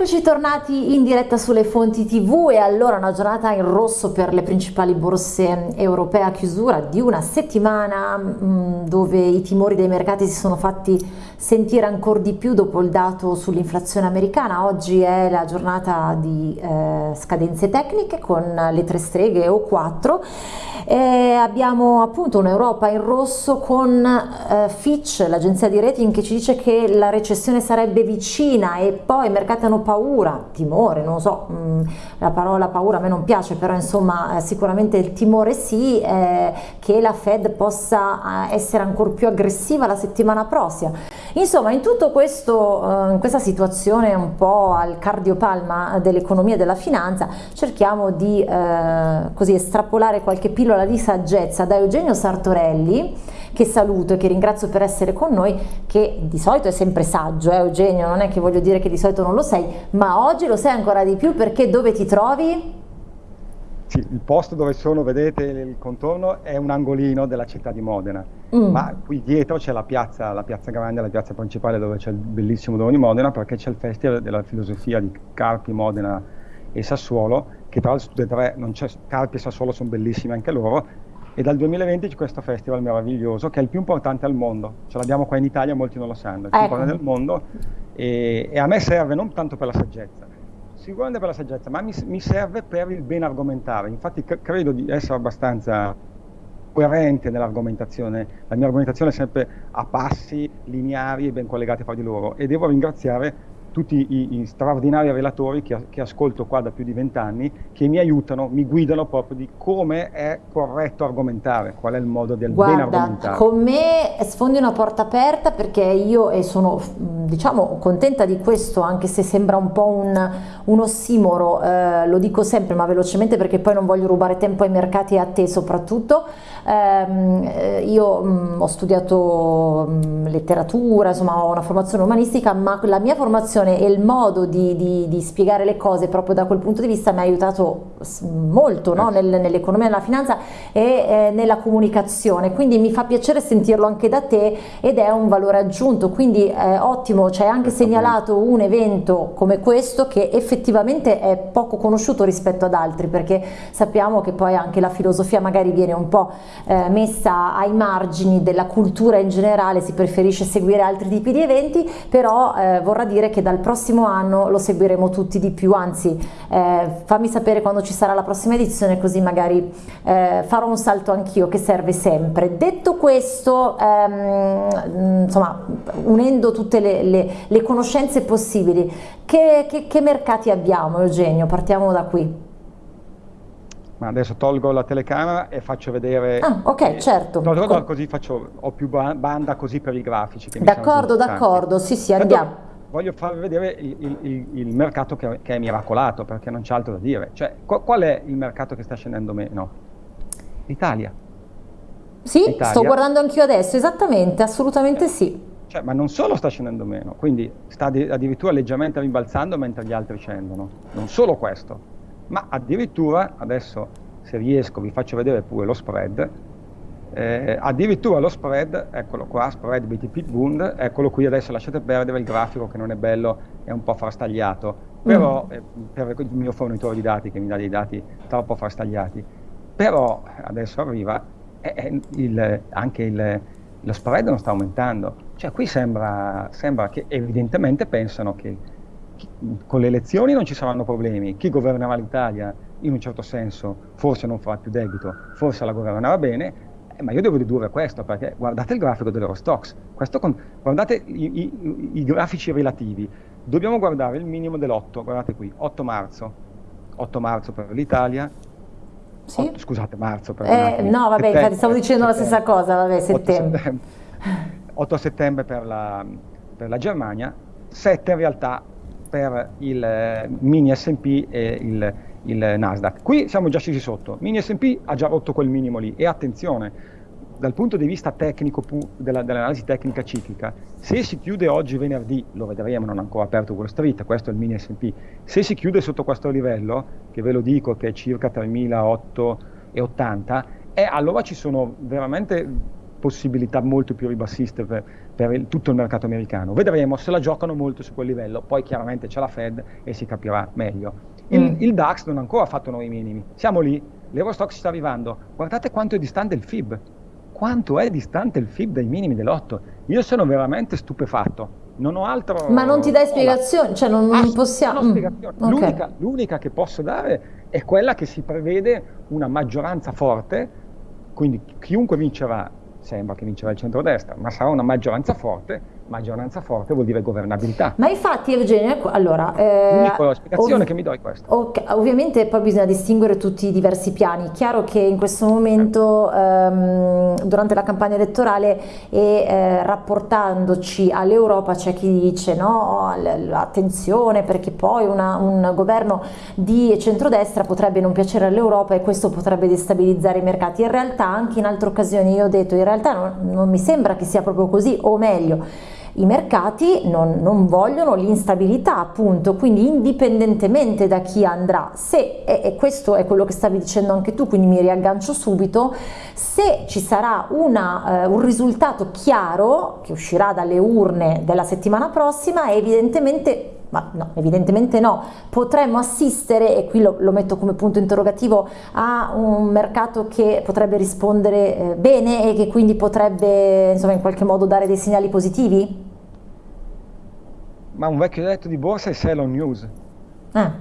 Eccoci tornati in diretta sulle fonti tv e allora una giornata in rosso per le principali borse europee a chiusura di una settimana mm, dove i timori dei mercati si sono fatti sentire ancora di più dopo il dato sull'inflazione americana. Oggi è la giornata di eh, scadenze tecniche con le tre streghe o quattro e abbiamo appunto un'Europa in rosso con eh, Fitch, l'agenzia di rating che ci dice che la recessione sarebbe vicina e poi i mercati hanno paura, timore, non so, mh, mm, la parola paura a me non piace, però insomma eh, sicuramente il timore sì, eh, che la Fed possa eh, essere ancora più aggressiva la settimana prossima. Insomma, in questo, eh, questa situazione un po' al cardiopalma dell'economia e della finanza, cerchiamo di eh, così estrapolare qualche pillola di saggezza da Eugenio Sartorelli, che saluto e che ringrazio per essere con noi, che di solito è sempre saggio, eh, Eugenio, non è che voglio dire che di solito non lo sei, ma oggi lo sei ancora di più perché dove ti trovi? Sì, il posto dove sono, vedete il contorno, è un angolino della città di Modena, mm. ma qui dietro c'è la piazza, la piazza grande, la piazza principale dove c'è il bellissimo Domo di Modena, perché c'è il Festival della Filosofia di Carpi, Modena e Sassuolo, che tra l'altro tutte e tre, non c'è, Carpi e Sassuolo sono bellissimi anche loro, e dal 2020 c'è questo festival meraviglioso che è il più importante al mondo, ce l'abbiamo qua in Italia, molti non lo sanno, è il più ecco. importante del mondo e, e a me serve non tanto per la saggezza, sicuramente per la saggezza, ma mi, mi serve per il ben argomentare. Infatti credo di essere abbastanza coerente nell'argomentazione. La mia argomentazione è sempre a passi lineari e ben collegati fra di loro e devo ringraziare tutti i, i straordinari relatori che, che, ascolto qua da più di vent'anni, che mi aiutano, mi guidano proprio di come è corretto argomentare, qual è il modo del Guarda, ben argomentare. con me sfondi una porta aperta perché io e sono diciamo contenta di questo, anche se sembra un po' un, un ossimoro, eh, lo dico sempre ma velocemente perché poi non voglio rubare tempo ai mercati e a te soprattutto. Ehm, eh, io mh, ho studiato mh, letteratura, insomma ho una formazione umanistica, ma la mia formazione comunicazione e il modo di, di, di, spiegare le cose proprio da quel punto di vista mi ha aiutato molto no? Nel, nell'economia nella finanza e eh, nella comunicazione, quindi mi fa piacere sentirlo anche da te ed è un valore aggiunto, quindi eh, ottimo, ci hai anche segnalato un evento come questo che effettivamente è poco conosciuto rispetto ad altri perché sappiamo che poi anche la filosofia magari viene un po' eh, messa ai margini della cultura in generale, si preferisce seguire altri tipi di eventi, però eh, vorrà dire che da dal prossimo anno lo seguiremo tutti di più, anzi eh, fammi sapere quando ci sarà la prossima edizione così magari eh, farò un salto anch'io che serve sempre. Detto questo, ehm, insomma, unendo tutte le, le, le conoscenze possibili, che, che, che mercati abbiamo Eugenio? Partiamo da qui. Ma adesso tolgo la telecamera e faccio vedere... Ah, ok, eh, certo. No, no, no, così faccio, ho più banda così per i grafici. D'accordo, d'accordo, sì, sì, andiamo voglio farvi vedere il, il, il mercato che, che, è miracolato, perché non c'è altro da dire. Cioè, qual, qual è il mercato che sta scendendo meno? L'Italia. Sì, L'Italia. sto guardando anch'io adesso, esattamente, assolutamente eh, sì. Cioè, ma non solo sta scendendo meno, quindi sta addirittura leggermente rimbalzando mentre gli altri scendono. Non solo questo, ma addirittura, adesso se riesco vi faccio vedere pure lo spread, eh, addirittura lo spread, eccolo qua, spread BTP Bund, eccolo qui adesso lasciate perdere il grafico che non è bello, è un po' frastagliato, però mm. eh, per il mio fornitore di dati che mi dà dei dati troppo frastagliati, però adesso arriva, eh, il, anche il, lo spread non sta aumentando, cioè qui sembra, sembra che evidentemente pensano che chi, con le elezioni non ci saranno problemi, chi governerà l'Italia in un certo senso forse non farà più debito, forse la governerà bene, eh, ma io devo ridurre questo perché guardate il grafico dell'Eurostox, con, guardate i, i, i, grafici relativi, dobbiamo guardare il minimo dell'8, guardate qui, 8 marzo, 8 marzo per l'Italia, sì? 8, scusate, marzo per eh, No, vabbè, infatti stavo dicendo la stessa cosa, vabbè, settembre. 8 settembre, 8 settembre per, la, per la Germania, 7 in realtà per il eh, mini SP e il il Nasdaq. Qui siamo già scesi sotto, mini S&P ha già rotto quel minimo lì e attenzione, dal punto di vista tecnico della, dell'analisi tecnica ciclica, se si chiude oggi venerdì, lo vedremo, non ha ancora aperto Wall Street, questo è il mini S&P, se si chiude sotto questo livello, che ve lo dico che è circa 3.880, eh, allora ci sono veramente possibilità molto più ribassiste per, per il, tutto il mercato americano. Vedremo se la giocano molto su quel livello, poi chiaramente c'è la Fed e si capirà meglio. Il, mm. il DAX non ha ancora fatto nuovi minimi, siamo lì, l'Eurostock sta arrivando, guardate quanto è distante il FIB, quanto è distante il FIB dai minimi dell'8. Io sono veramente stupefatto. Non ho altro. Ma non ti dai spiegazioni? Cioè, non, non possiamo. Mm. Okay. L'unica, l'unica che posso dare è quella che si prevede una maggioranza forte, quindi chiunque vincerà, sembra che vincerà il centrodestra, ma sarà una maggioranza forte maggioranza forte vuol dire governabilità. Ma infatti Eugenio, ecco, allora... Eh, L'unica spiegazione che mi do è questa. Okay, ovviamente poi bisogna distinguere tutti i diversi piani. Chiaro che in questo momento, ehm, durante la campagna elettorale e eh, rapportandoci all'Europa c'è chi dice no, attenzione perché poi una, un governo di centrodestra potrebbe non piacere all'Europa e questo potrebbe destabilizzare i mercati. In realtà anche in altre occasioni io ho detto in realtà non, non mi sembra che sia proprio così, o meglio, i mercati non, non vogliono l'instabilità appunto, quindi indipendentemente da chi andrà, se, e, questo è quello che stavi dicendo anche tu, quindi mi riaggancio subito, se ci sarà una, eh, un risultato chiaro che uscirà dalle urne della settimana prossima, evidentemente ma no, evidentemente no, potremmo assistere, e qui lo, lo, metto come punto interrogativo, a un mercato che potrebbe rispondere eh, bene e che quindi potrebbe insomma in qualche modo dare dei segnali positivi? Ma un vecchio detto di borsa è sell on news. Ah.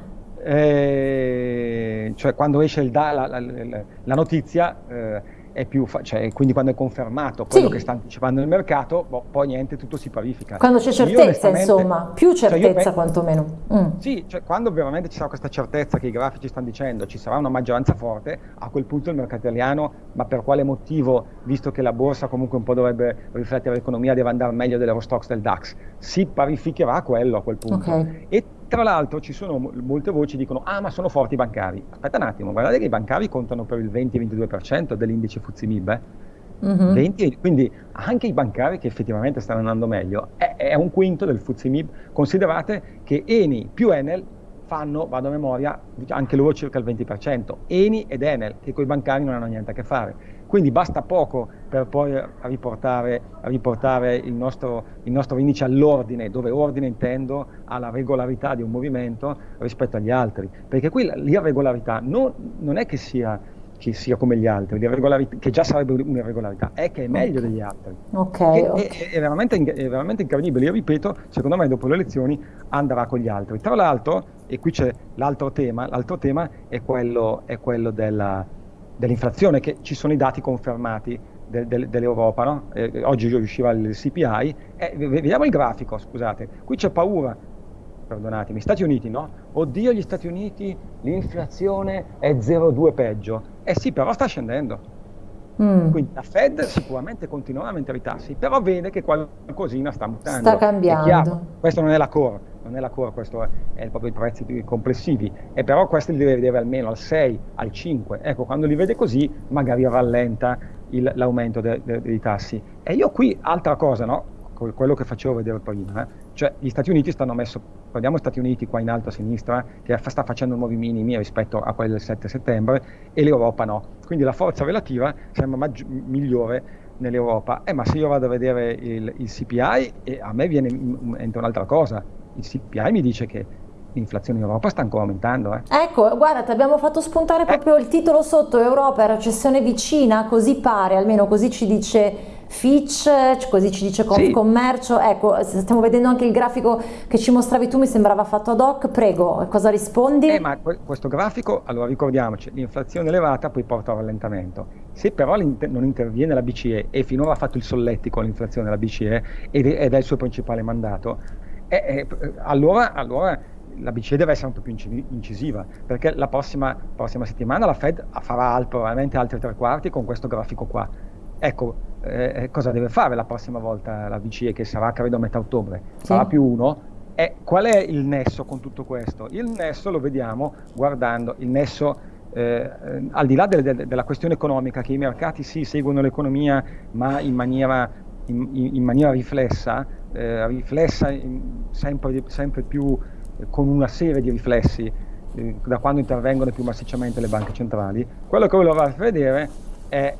Eh, cioè quando esce il, la, la, la, la notizia eh, è più, cioè, quindi quando è confermato quello sì. che sta anticipando il mercato, boh, poi niente, tutto si parifica. Quando c'è certezza, insomma, più certezza cioè quantomeno. Mm. Sì, cioè, quando veramente ci sarà questa certezza che i grafici stanno dicendo ci sarà una maggioranza forte, a quel punto il mercato italiano, ma per quale motivo, visto che la borsa comunque un po' dovrebbe riflettere l'economia, deve andare meglio dell'Eurostox del DAX, si parificherà quello a quel punto. Okay. E tra l'altro ci sono molte voci che dicono ah ma sono forti i bancari. Aspetta un attimo, guardate che i bancari contano per il 20-22% dell'indice FTSE eh? Mm-hmm. 20, quindi anche i bancari che effettivamente stanno andando meglio è, è un quinto del FTSE Considerate che Eni più Enel fanno, vado a memoria, anche loro circa il 20%. Eni ed Enel, che con i bancari non hanno niente a che fare. Quindi basta poco per poi riportare, riportare il, nostro, il, nostro, indice all'ordine, dove ordine intendo alla regolarità di un movimento rispetto agli altri. Perché qui l'irregolarità non, non è che sia, che sia, come gli altri, che già sarebbe un'irregolarità, è che è meglio degli altri. Okay, okay. È, è, veramente, è, veramente, incredibile. Io ripeto, secondo me dopo le elezioni andrà con gli altri. Tra l'altro, e qui c'è l'altro tema, l'altro tema è quello, è quello della dell'inflazione, che ci sono i dati confermati de, de, dell'Europa, no? eh, oggi usciva il CPI, eh, vediamo il grafico, scusate, qui c'è paura, perdonatemi, Stati Uniti no? Oddio gli Stati Uniti l'inflazione è 0,2 peggio, eh sì però sta scendendo, Mm. Quindi la Fed sicuramente continuerà a aumentare i tassi, però vede che qualcosina sta mutando. Sta cambiando. Questo non è la core, non è la core, questo è, proprio i prezzi complessivi, e però questo li deve vedere almeno al 6, al 5. Ecco, quando li vede così magari rallenta l'aumento de, de, dei tassi. E io qui, altra cosa, no? quello che facevo vedere prima, eh? Cioè gli Stati Uniti stanno messo, guardiamo gli Stati Uniti qua in alto a sinistra, che sta facendo nuovi minimi rispetto a quelli del 7 settembre, e l'Europa no. Quindi la forza relativa sembra maggi- migliore nell'Europa. Eh, ma se io vado a vedere il, il CPI, eh, a me viene, entra un'altra cosa. Il CPI mi dice che l'inflazione in Europa sta ancora aumentando. Eh. Ecco, guarda, ti abbiamo fatto spuntare proprio eh. il titolo sotto, Europa, recessione vicina, così pare, almeno così ci dice Fitch, così ci dice Confcommercio, sì. ecco, stiamo vedendo anche il grafico che ci mostravi tu, mi sembrava fatto ad hoc, prego, cosa rispondi? Eh, ma questo grafico, allora ricordiamoci, l'inflazione elevata poi porta a rallentamento, se però non interviene la BCE e finora ha fatto il solletico l'inflazione della BCE ed è il suo principale mandato, eh, eh, allora, allora la BCE deve essere un po' più incisiva, perché la prossima, prossima settimana la Fed farà probabilmente altri tre quarti con questo grafico qua. Ecco, eh, eh, cosa deve fare la prossima volta la BCE, che sarà credo a metà ottobre? Sì. Sarà più uno. E qual è il nesso con tutto questo? Il nesso lo vediamo guardando il nesso eh, al di là de, de, della questione economica, che i mercati sì seguono l'economia, ma in maniera, in, in maniera riflessa, eh, riflessa in, sempre, sempre, più eh, con una serie di riflessi eh, da quando intervengono più massicciamente le banche centrali. Quello che volevo far vedere è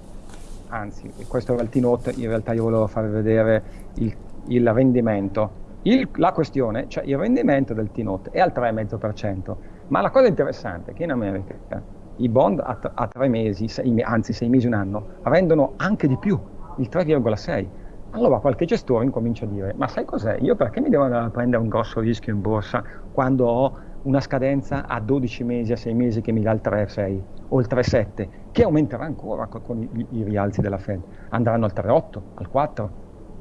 anzi, questo era il T-Note, in realtà io volevo farvi vedere il, il rendimento. Il, la questione, cioè il rendimento del T-Note è al 3,5%, ma la cosa interessante è che in America i bond a, a tre mesi, sei, anzi sei mesi, un anno, rendono anche di più, il 3,6%. Allora qualche gestore incomincia a dire, ma sai cos'è? Io perché mi devo andare a prendere un grosso rischio in borsa quando ho una scadenza a 12 mesi, a 6 mesi che mi dà il 3,6 o il 3,7, che aumenterà ancora con i, i, rialzi della Fed. Andranno al 3,8, al 4,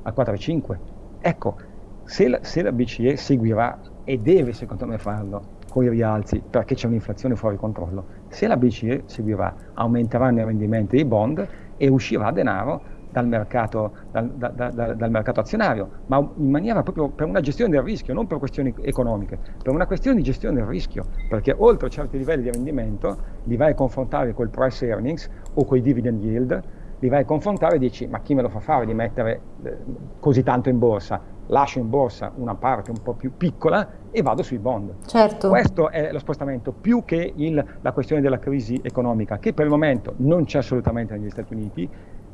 al 4,5. Ecco, se la, se la BCE seguirà e deve secondo me farlo con i rialzi perché c'è un'inflazione fuori controllo, se la BCE seguirà aumenteranno i rendimenti dei bond e uscirà denaro dal mercato, dal, da, da, dal mercato, azionario, ma in maniera proprio per una gestione del rischio, non per questioni economiche, per una questione di gestione del rischio, perché oltre a certi livelli di rendimento li vai a confrontare col price earnings o con i dividend yield, li vai a confrontare e dici ma chi me lo fa fare di mettere eh, così tanto in borsa? Lascio in borsa una parte un po' più piccola e vado sui bond. Certo. Questo è lo spostamento, più che il, la questione della crisi economica, che per il momento non c'è assolutamente negli Stati Uniti,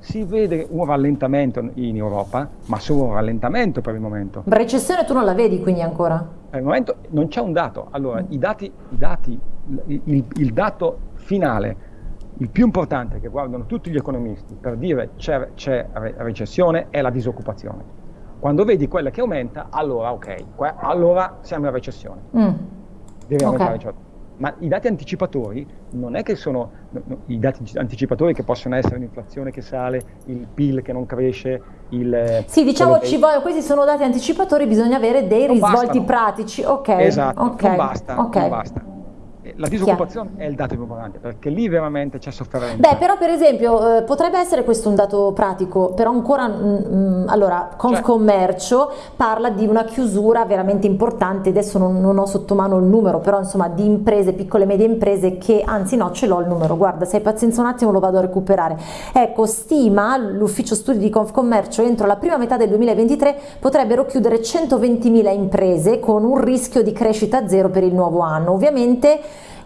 si vede un rallentamento in Europa, ma solo un rallentamento per il momento. Recessione tu non la vedi quindi ancora? Per il momento non c'è un dato. Allora, mm. i dati, i dati il, il, dato finale, il più importante che guardano tutti gli economisti per dire c'è, c'è recessione è la disoccupazione. Quando vedi quella che aumenta, allora ok, allora siamo in recessione. Mm. Deve aumentare okay. Ma i dati anticipatori non è che sono no, i dati anticipatori che possono essere l'inflazione che sale, il PIL che non cresce, il... Sì, diciamo che... voglio, questi sono dati anticipatori, bisogna avere dei non risvolti bastano. pratici. Ok. Esatto, okay. non basta, okay. non basta la disoccupazione Chiaro. è il dato più importante perché lì veramente c'è sofferenza. Beh, però per esempio eh, potrebbe essere questo un dato pratico, però ancora, mh, mm, mm, allora, Confcommercio cioè. parla di una chiusura veramente importante, adesso non, non, ho sotto mano il numero, però insomma di imprese, piccole e medie imprese che, anzi no, ce l'ho il numero, guarda, se hai pazienza un attimo lo vado a recuperare. Ecco, stima l'ufficio studi di Confcommercio entro la prima metà del 2023 potrebbero chiudere 120.000 imprese con un rischio di crescita zero per il nuovo anno. Ovviamente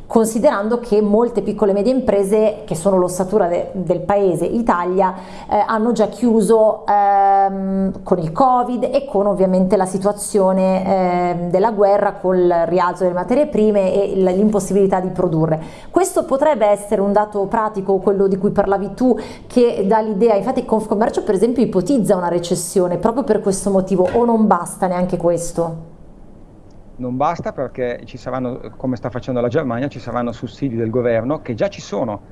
considerando che molte piccole e medie imprese che sono l'ossatura de, del paese Italia eh, hanno già chiuso ehm, con il covid e con ovviamente la situazione eh, della guerra col rialzo delle materie prime e l'impossibilità di produrre questo potrebbe essere un dato pratico quello di cui parlavi tu che dà l'idea infatti Confcommercio per esempio ipotizza una recessione proprio per questo motivo o non basta neanche questo? Non basta perché ci saranno, come sta facendo la Germania, ci saranno sussidi del governo che già ci sono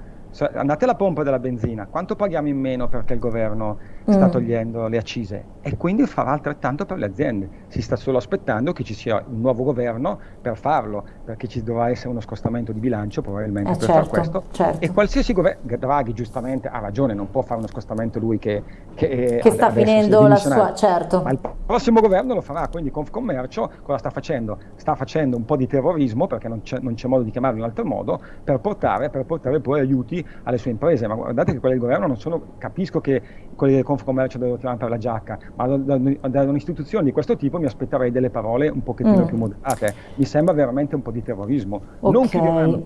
andate alla pompa della benzina, quanto paghiamo in meno perché il governo mm. sta togliendo le accise? E quindi farà altrettanto per le aziende. Si sta solo aspettando che ci sia un nuovo governo per farlo, perché ci dovrà essere uno scostamento di bilancio probabilmente eh per certo, fare questo. Certo. E qualsiasi governo, Draghi giustamente ha ragione, non può fare uno scostamento lui che, che, che sta finendo la sua, certo. Ma il prossimo governo lo farà, quindi Confcommercio cosa sta facendo? Sta facendo un po' di terrorismo, perché non c'è, non c'è modo di chiamarlo in altro modo, per portare, per portare poi aiuti alle sue imprese, ma guardate che quelli del governo non sono, capisco che quelli del Confcommercio devono tirare per la giacca, ma da, da, da, un'istituzione di questo tipo mi aspetterei delle parole un pochettino mm. più moderate, mi sembra veramente un po' di terrorismo, okay. non chiuderanno,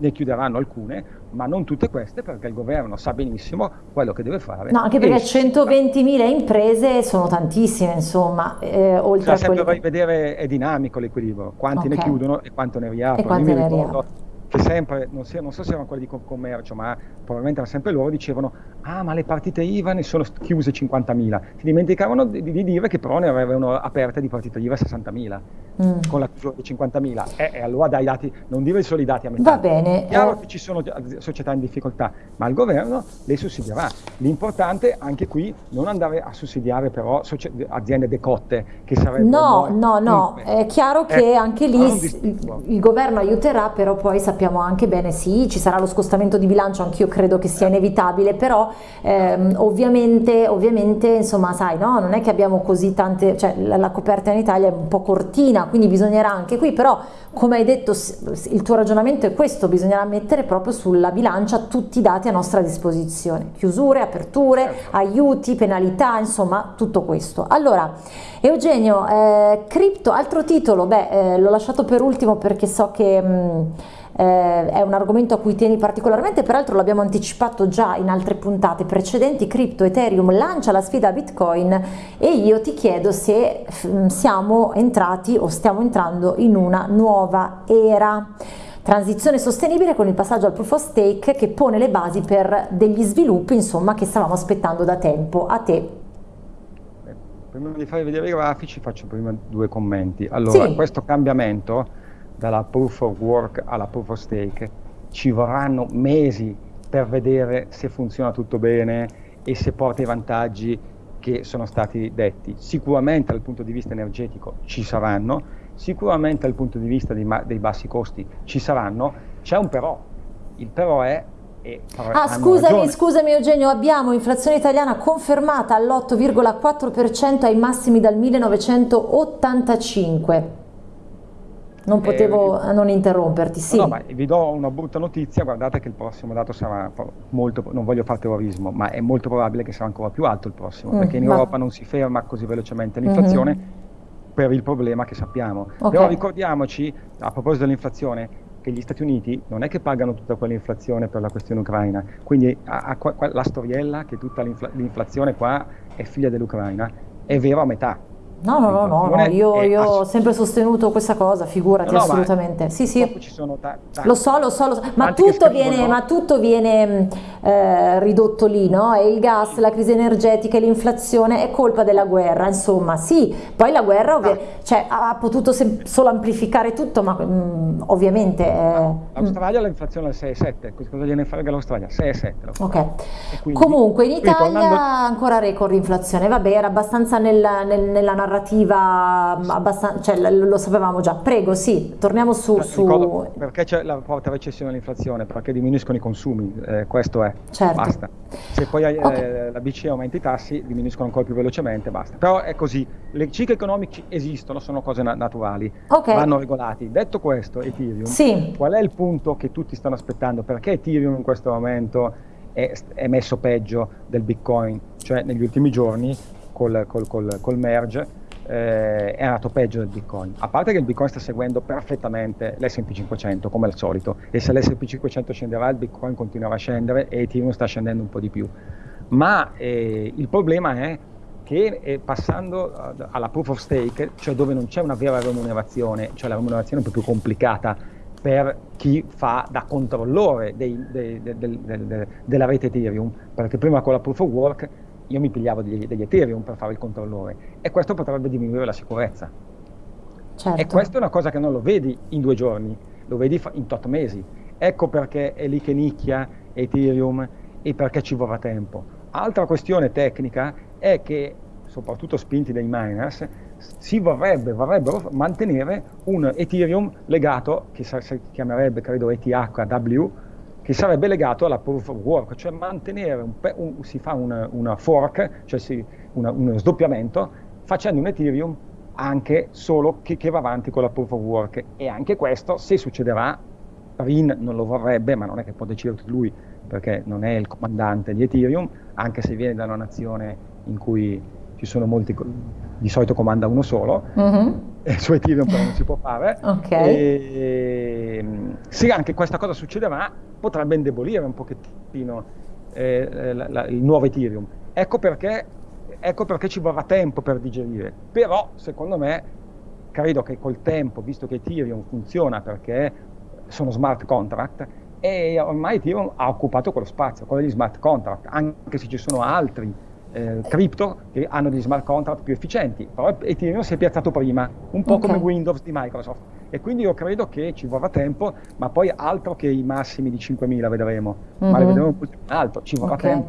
ne chiuderanno alcune, ma non tutte queste perché il governo sa benissimo quello che deve fare. No, anche perché 120.000 imprese sono tantissime, insomma, eh, oltre cioè, a sempre quelli... vedere è dinamico l'equilibrio, quanti okay. ne chiudono e quanto ne riaprono. Che sempre, non, sia, non, so se erano quelli di commercio, ma probabilmente erano sempre loro, dicevano ah ma le partite IVA ne sono chiuse 50.000, si dimenticavano di, di, dire che però ne avevano aperte di partite IVA 60.000 mm. con la chiusura di 50.000 e, e, allora dai dati, non dire solo i dati a metà. Va bene. È chiaro eh. che ci sono società in difficoltà, ma il governo le sussiderà. L'importante anche qui non andare a sussidiare però aziende decotte che sarebbero... No, no, no, è chiaro che eh, anche lì il, il governo aiuterà, però poi sappiamo sappiamo anche bene, sì, ci sarà lo scostamento di bilancio, anch'io credo che sia inevitabile, però ehm, ovviamente, ovviamente, insomma, sai, no? non è che abbiamo così tante, cioè la, la coperta in Italia è un po' cortina, quindi bisognerà anche qui, però come hai detto il tuo ragionamento è questo, bisognerà mettere proprio sulla bilancia tutti i dati a nostra disposizione, chiusure, aperture, certo. aiuti, penalità, insomma tutto questo. Allora, Eugenio, eh, cripto, altro titolo, beh, eh, l'ho lasciato per ultimo perché so che... Mh, eh, è un argomento a cui tieni particolarmente, peraltro l'abbiamo anticipato già in altre puntate precedenti, Crypto Ethereum lancia la sfida Bitcoin e io ti chiedo se mm, siamo entrati o stiamo entrando in una nuova era. Transizione sostenibile con il passaggio al proof of stake che pone le basi per degli sviluppi insomma, che stavamo aspettando da tempo. A te. Prima di farvi vedere i grafici faccio prima due commenti. Allora, sì. questo cambiamento dalla proof of work alla proof of stake ci vorranno mesi per vedere se funziona tutto bene e se porta i vantaggi che sono stati detti. Sicuramente dal punto di vista energetico ci saranno, Sicuramente dal punto di vista dei, dei bassi costi ci saranno, c'è un però, il però è ah, scusami, ragione. scusami Eugenio, abbiamo inflazione italiana confermata all'8,4% ai massimi dal 1985. Non potevo eh, non interromperti, sì. No, ma vi do una brutta notizia, guardate che il prossimo dato sarà molto, non voglio fare terrorismo, ma è molto probabile che sarà ancora più alto il prossimo, mm, perché in ma... Europa non si ferma così velocemente l'inflazione. Mm-hmm per il problema che sappiamo. Okay. Però ricordiamoci, a proposito dell'inflazione, che gli Stati Uniti non è che pagano tutta quell'inflazione per la questione ucraina, quindi a, a, la storiella che tutta l'inflazione qua è figlia dell'Ucraina è vero a metà No, no, no, no, no. io, io ho sempre sostenuto questa cosa, figurati, no, no, assolutamente. Sì, sì. Lo so, lo so, lo so. Ma, tutto viene, ma tutto viene eh, ridotto lì, no? E il gas, la crisi energetica e l'inflazione è colpa della guerra, insomma, sì. Poi la guerra ovvia, cioè, ha potuto solo amplificare tutto, ma mh, mm, ovviamente... Eh, L'Australia mm. l'inflazione è al 6,7, cosa gliene frega l'Australia? 6,7. Ok. Quindi, Comunque in Italia tornando... ancora record inflazione, vabbè, era abbastanza nel, nel, nella narrativa narrativa abbastanza, cioè, lo sapevamo già. Prego, sì, torniamo su... Eh, su... Perché c'è la forte recessione dell'inflazione? Perché diminuiscono i consumi, eh, questo è, certo. basta. Se poi eh, okay. la BCE aumenta i tassi, diminuiscono ancora più velocemente, basta. Però è così, le cicli economici esistono, sono cose na naturali, okay. vanno regolati. Detto questo, Ethereum, sì. qual è il punto che tutti stanno aspettando? Perché Ethereum in questo momento è, è messo peggio del Bitcoin? Cioè negli ultimi giorni col, col, col, col merge eh, è andato peggio del Bitcoin. A parte che il Bitcoin sta seguendo perfettamente l'S&P 500 come al solito e se l'S&P 500 scenderà il Bitcoin continuerà a scendere e Ethereum sta scendendo un po' di più. Ma eh, il problema è che eh, passando alla proof of stake, cioè dove non c'è una vera remunerazione, cioè la remunerazione è un po' più complicata per chi fa da controllore dei, dei, dei, della rete Ethereum, perché prima con la proof of work io mi pigliavo degli, degli Ethereum per fare il controllore e questo potrebbe diminuire la sicurezza. Certo. E questa è una cosa che non lo vedi in due giorni, lo vedi in tot mesi. Ecco perché è lì che nicchia Ethereum e perché ci vorrà tempo. Altra questione tecnica è che, soprattutto spinti dai miners, si vorrebbe, vorrebbero mantenere un Ethereum legato, che si chiamerebbe credo ETHW, che sarebbe legato alla proof of work, cioè mantenere, un, un, si fa una, una fork, cioè si, una, uno sdoppiamento, facendo un Ethereum anche solo che, che, va avanti con la proof of work. E anche questo, se succederà, Rin non lo vorrebbe, ma non è che può decidere lui, perché non è il comandante di Ethereum, anche se viene da una nazione in cui ci sono molti, di solito comanda uno solo, mm-hmm. E su Ethereum però non si può fare. Okay. E, se anche questa cosa succederà, potrebbe indebolire un pochettino eh, la, la, il nuovo Ethereum. Ecco perché, ecco perché ci vorrà tempo per digerire. Però, secondo me, credo che col tempo, visto che Ethereum funziona perché sono smart contract, e ormai Ethereum ha occupato quello spazio, quello degli smart contract, anche se ci sono altri eh, cripto che hanno degli smart contract più efficienti, però Ethereum si è piazzato prima, un po' okay. come Windows di Microsoft e quindi io credo che ci vorrà tempo, ma poi altro che i massimi di 5.000 vedremo, mm-hmm. ma le mhm. vedremo più alto, ci vorrà okay. tempo.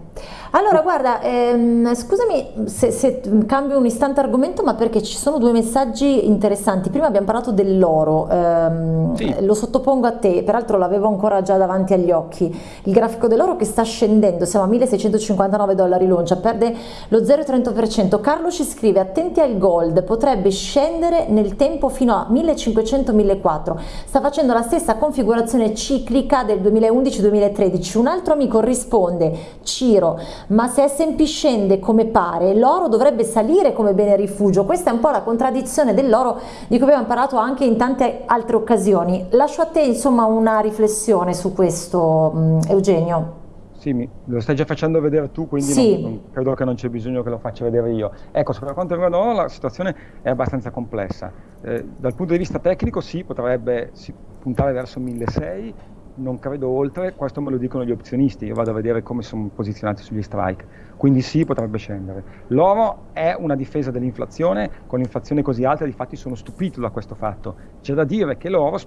Allora guarda, ehm, scusami se, se, cambio un istante argomento, ma perché ci sono due messaggi interessanti. Prima abbiamo parlato dell'oro, ehm, sì. lo sottopongo a te, peraltro l'avevo ancora già davanti agli occhi, il grafico dell'oro che sta scendendo, siamo a 1659 dollari l'oncia, perde lo 0,30%. Carlo ci scrive, attenti al gold, potrebbe scendere nel tempo fino a 1500 1100-1400, sta facendo la stessa configurazione ciclica del 2011-2013. Un altro amico risponde, Ciro, ma se S&P scende come pare, l'oro dovrebbe salire come bene rifugio. Questa è un po' la contraddizione dell'oro di cui abbiamo parlato anche in tante altre occasioni. Lascio a te insomma una riflessione su questo, Eugenio. Sì, mi, lo stai già facendo vedere tu, quindi sì. non, non, credo che non c'è bisogno che lo faccia vedere io. Ecco, per quanto riguarda l'oro la situazione è abbastanza complessa. Eh, dal punto di vista tecnico sì, potrebbe si puntare verso 1600, non credo oltre, questo me lo dicono gli opzionisti, io vado a vedere come sono posizionati sugli strike, quindi sì, potrebbe scendere. L'oro è una difesa dell'inflazione, con l'inflazione così alta, difatti sono stupito da questo fatto. C'è da dire che l'oro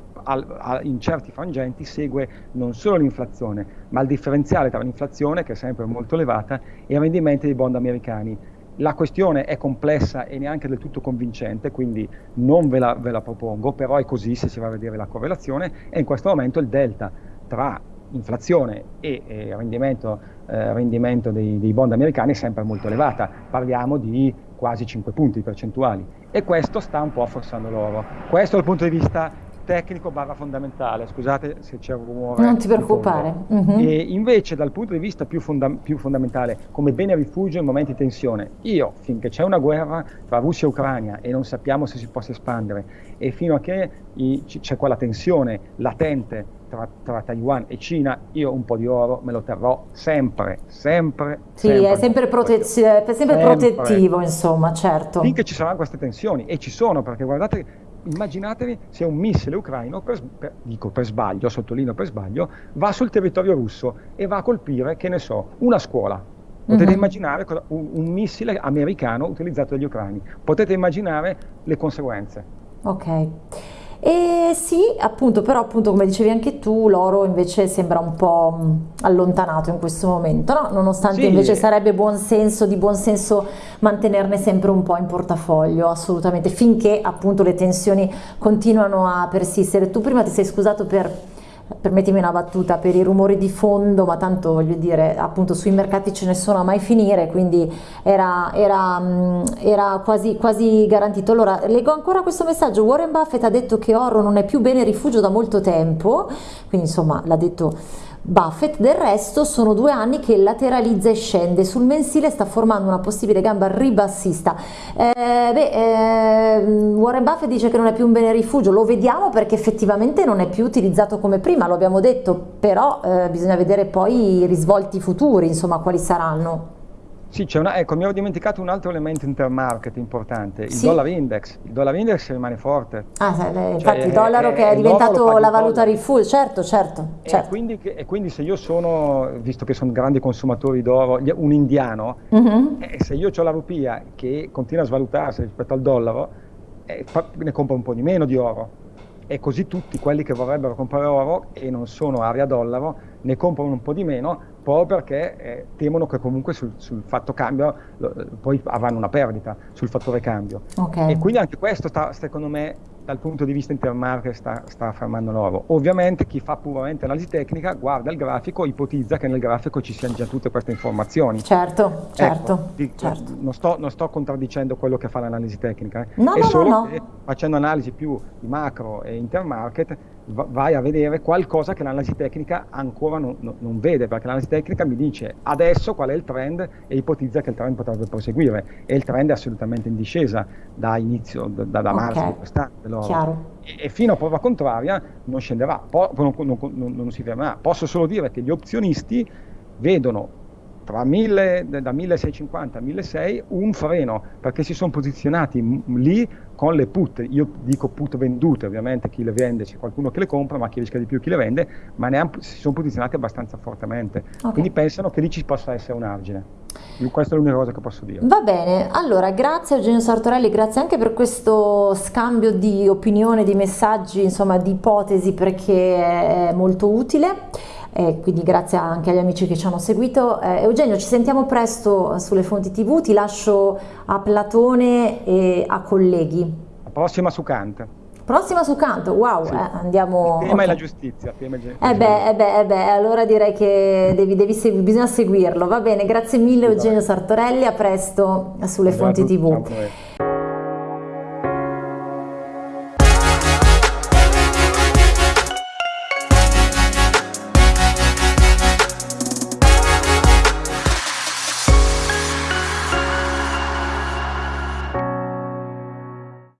in certi frangenti segue non solo l'inflazione, ma il differenziale tra l'inflazione, che è sempre molto elevata, e i rendimenti dei bond americani la questione è complessa e neanche del tutto convincente, quindi non ve la, ve la, propongo, però è così se si va a vedere la correlazione e in questo momento il delta tra inflazione e, e rendimento, eh, rendimento dei, dei, bond americani è sempre molto elevata, parliamo di quasi 5 punti percentuali e questo sta un po' affossando l'oro. Questo dal punto di vista tecnico barra fondamentale, scusate se c'è un rumore. Non ti preoccupare. Uh-huh. E invece dal punto di vista più, fonda- più, fondamentale, come bene rifugio in momenti di tensione, io finché c'è una guerra tra Russia e Ucraina e non sappiamo se si possa espandere e fino a che c'è quella tensione latente tra, tra, Taiwan e Cina, io un po' di oro me lo terrò sempre, sempre. Sì, sempre è sempre, protez- è sempre, sempre protettivo, insomma, certo. Finché ci saranno queste tensioni, e ci sono, perché guardate immaginatevi se un missile ucraino, per, per, dico per sbaglio, sottolineo per sbaglio, va sul territorio russo e va a colpire, che ne so, una scuola. Potete mm-hmm. immaginare un, un, missile americano utilizzato dagli ucraini. Potete immaginare le conseguenze. Ok. E sì, appunto, però appunto come dicevi anche tu, l'oro invece sembra un po' allontanato in questo momento, no? nonostante sì. invece sarebbe buon senso, di buon senso mantenerne sempre un po' in portafoglio, assolutamente, finché appunto le tensioni continuano a persistere. Tu prima ti sei scusato per permettimi una battuta, per i rumori di fondo, ma tanto voglio dire, appunto sui mercati ce ne sono a mai finire, quindi era, era, mm, era quasi, quasi, garantito. Allora, leggo ancora questo messaggio, Warren Buffett ha detto che oro non è più bene rifugio da molto tempo, quindi insomma l'ha detto Buffett, del resto sono due anni che lateralizza e scende, sul mensile sta formando una possibile gamba ribassista. Eh, beh, eh, Warren Buffett dice che non è più un bene rifugio, lo vediamo perché effettivamente non è più utilizzato come prima, lo abbiamo detto, però eh, bisogna vedere poi i risvolti futuri, insomma, quali saranno. Sì, una, ecco, mi ero dimenticato un altro elemento intermarket importante, il sì. dollar index. Il dollar index rimane forte. Ah, cioè, infatti il dollaro è, che è, diventato la valuta rifugio, certo, certo. certo. E, quindi, e, quindi, se io sono, visto che sono grandi consumatori d'oro, un indiano, uh-huh. e se io ho la rupia che continua a svalutarsi rispetto al dollaro, eh, ne compro un po' di meno di oro. E così tutti quelli che vorrebbero comprare oro e non sono area dollaro ne comprano un po' di meno proprio perché eh, temono che comunque sul, sul fatto cambio lo, poi avranno una perdita sul fattore cambio. Okay. E quindi anche questo sta, secondo me dal punto di vista intermarket sta, sta affermando l'oro. Ovviamente chi fa puramente analisi tecnica guarda il grafico, ipotizza che nel grafico ci siano già tutte queste informazioni. Certo, certo. Ecco, dico, certo. Non, sto, non, sto, contraddicendo quello che fa l'analisi tecnica, eh. no, è no, solo no, che facendo analisi più di macro e intermarket vai a vedere qualcosa che l'analisi tecnica ancora non, non, non, vede, perché l'analisi tecnica mi dice adesso qual è il trend e ipotizza che il trend potrebbe proseguire e il trend è assolutamente in discesa da inizio, da, da okay. marzo di quest'anno. E, e, fino a prova contraria non scenderà, po- non, non si fermerà. Posso solo dire che gli opzionisti vedono tra 1000, da 1650 a 1600 un freno perché si sono posizionati lì con le put, io dico put vendute ovviamente, chi le vende c'è qualcuno che le compra ma chi rischia di più chi le vende, ma ne han, si sono posizionati abbastanza fortemente, okay. quindi pensano che lì ci possa essere un argine. Questa è l'unica cosa che posso dire. Va bene, allora grazie Eugenio Sartorelli, grazie anche per questo scambio di opinione, di messaggi, insomma di ipotesi perché è molto utile e quindi grazie anche agli amici che ci hanno seguito. Eh, Eugenio, ci sentiamo presto sulle fonti TV, ti lascio a Platone e a colleghi. La prossima su Kant. Prossima su Canto, wow, sì. eh, andiamo... Il tema okay. è la giustizia. Tema eh, beh, eh beh, eh beh, allora direi che devi, devi segui, bisogna seguirlo. Va bene, grazie mille Eugenio Sartorelli, a presto sulle fonti TV.